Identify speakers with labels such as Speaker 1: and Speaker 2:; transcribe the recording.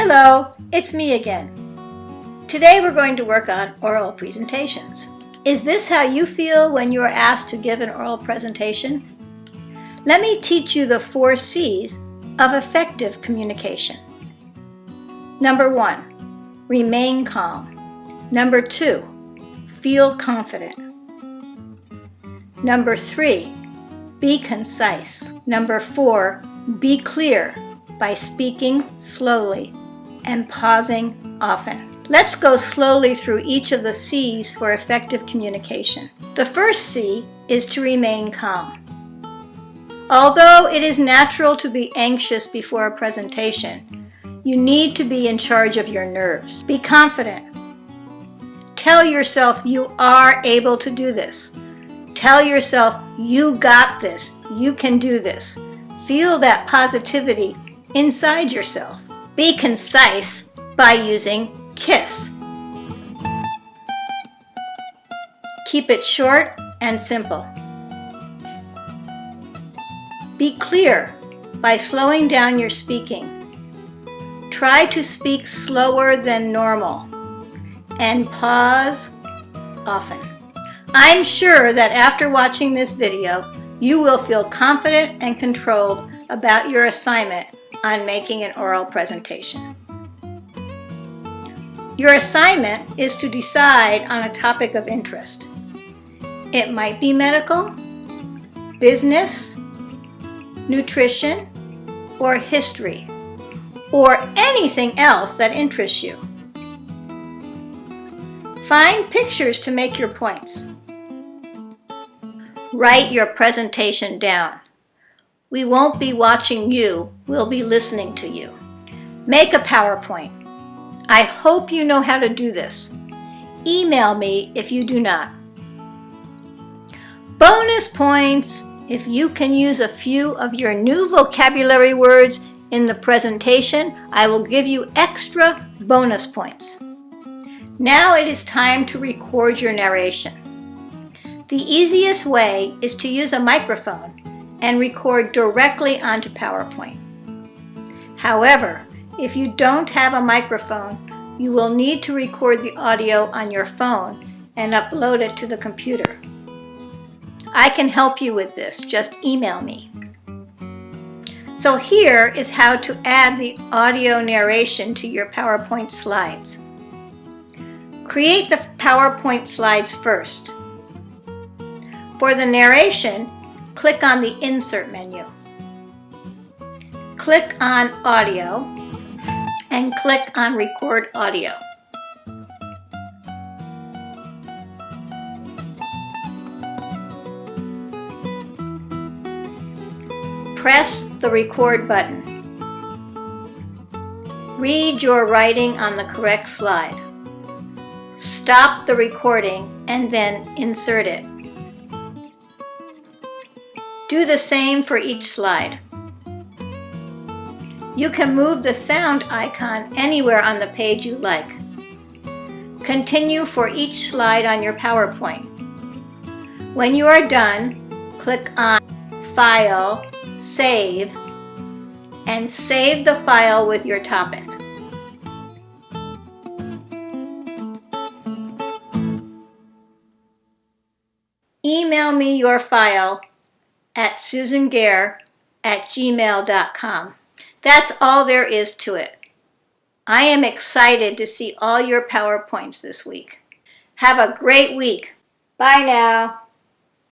Speaker 1: Hello, it's me again. Today we're going to work on oral presentations. Is this how you feel when you are asked to give an oral presentation? Let me teach you the four C's of effective communication. Number one, remain calm. Number two, feel confident. Number three, be concise. Number four, be clear by speaking slowly and pausing often. Let's go slowly through each of the C's for effective communication. The first C is to remain calm. Although it is natural to be anxious before a presentation, you need to be in charge of your nerves. Be confident. Tell yourself you are able to do this. Tell yourself you got this, you can do this. Feel that positivity inside yourself. Be concise by using KISS. Keep it short and simple. Be clear by slowing down your speaking. Try to speak slower than normal and pause often. I'm sure that after watching this video, you will feel confident and controlled about your assignment on making an oral presentation. Your assignment is to decide on a topic of interest. It might be medical, business, nutrition, or history, or anything else that interests you. Find pictures to make your points. Write your presentation down. We won't be watching you, we'll be listening to you. Make a PowerPoint. I hope you know how to do this. Email me if you do not. Bonus points if you can use a few of your new vocabulary words in the presentation, I will give you extra bonus points. Now it is time to record your narration. The easiest way is to use a microphone and record directly onto PowerPoint. However, if you don't have a microphone, you will need to record the audio on your phone and upload it to the computer. I can help you with this, just email me. So here is how to add the audio narration to your PowerPoint slides. Create the PowerPoint slides first. For the narration, click on the Insert menu. Click on Audio and click on Record Audio. Press the Record button. Read your writing on the correct slide. Stop the recording and then insert it. Do the same for each slide. You can move the sound icon anywhere on the page you like. Continue for each slide on your PowerPoint. When you are done, click on File, Save, and save the file with your topic. Email me your file at susangare at gmail.com. That's all there is to it. I am excited to see all your PowerPoints this week. Have a great week. Bye now.